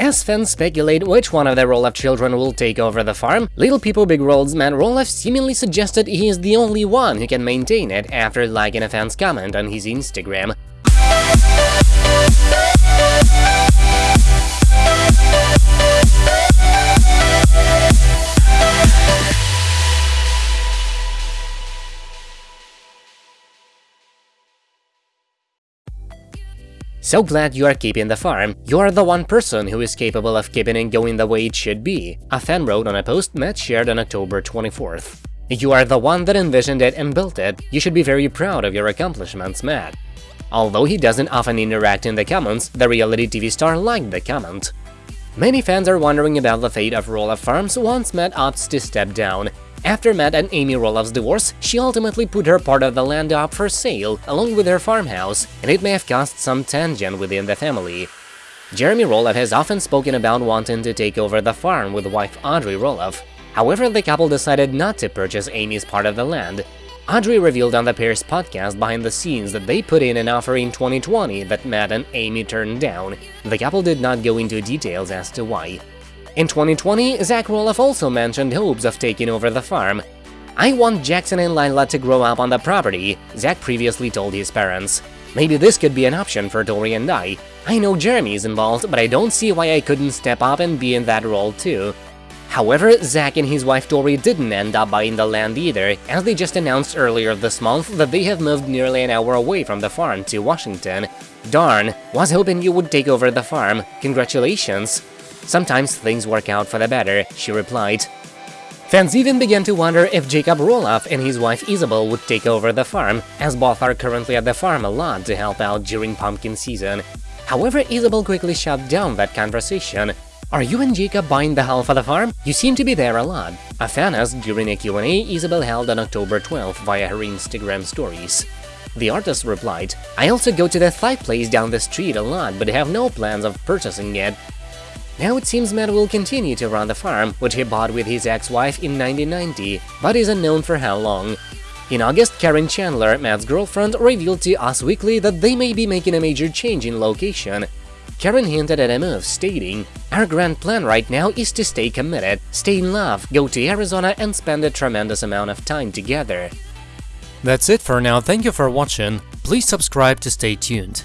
As fans speculate which one of the Roloff children will take over the farm, Little People Big World's Matt Roloff seemingly suggested he is the only one who can maintain it after liking a fan's comment on his Instagram. So glad you are keeping the farm. You are the one person who is capable of keeping it going the way it should be, a fan wrote on a post Matt shared on October 24th. You are the one that envisioned it and built it. You should be very proud of your accomplishments, Matt. Although he doesn't often interact in the comments, the reality TV star liked the comment. Many fans are wondering about the fate of Roloff Farms once Matt opts to step down. After Matt and Amy Roloff's divorce, she ultimately put her part of the land up for sale, along with her farmhouse, and it may have caused some tension within the family. Jeremy Roloff has often spoken about wanting to take over the farm with wife Audrey Roloff. However, the couple decided not to purchase Amy's part of the land. Audrey revealed on the pair's podcast behind the scenes that they put in an offer in 2020 that Matt and Amy turned down. The couple did not go into details as to why. In 2020, Zach Roloff also mentioned hopes of taking over the farm. I want Jackson and Lilah to grow up on the property, Zach previously told his parents. Maybe this could be an option for Tori and I. I know Jeremy is involved, but I don't see why I couldn't step up and be in that role too. However, Zach and his wife Tori didn't end up buying the land either, as they just announced earlier this month that they have moved nearly an hour away from the farm to Washington. Darn, was hoping you would take over the farm. Congratulations. Sometimes things work out for the better, she replied. Fans even began to wonder if Jacob Roloff and his wife Isabel would take over the farm, as both are currently at the farm a lot to help out during pumpkin season. However, Isabel quickly shut down that conversation. Are you and Jacob buying the half of the farm? You seem to be there a lot. A fan asked during a Q&A Isabel held on October 12 via her Instagram stories. The artist replied, I also go to the Thai place down the street a lot, but have no plans of purchasing it. Now it seems Matt will continue to run the farm, which he bought with his ex-wife in 1990, but is unknown for how long. In August, Caryn Chandler, Matt's girlfriend, revealed to Us Weekly that they may be making a major change in location. Caryn hinted at a move, stating, Our grand plan right now is to stay committed, stay in love, go to Arizona and spend a tremendous amount of time together. That's it for now, thank you for watching, please subscribe to stay tuned.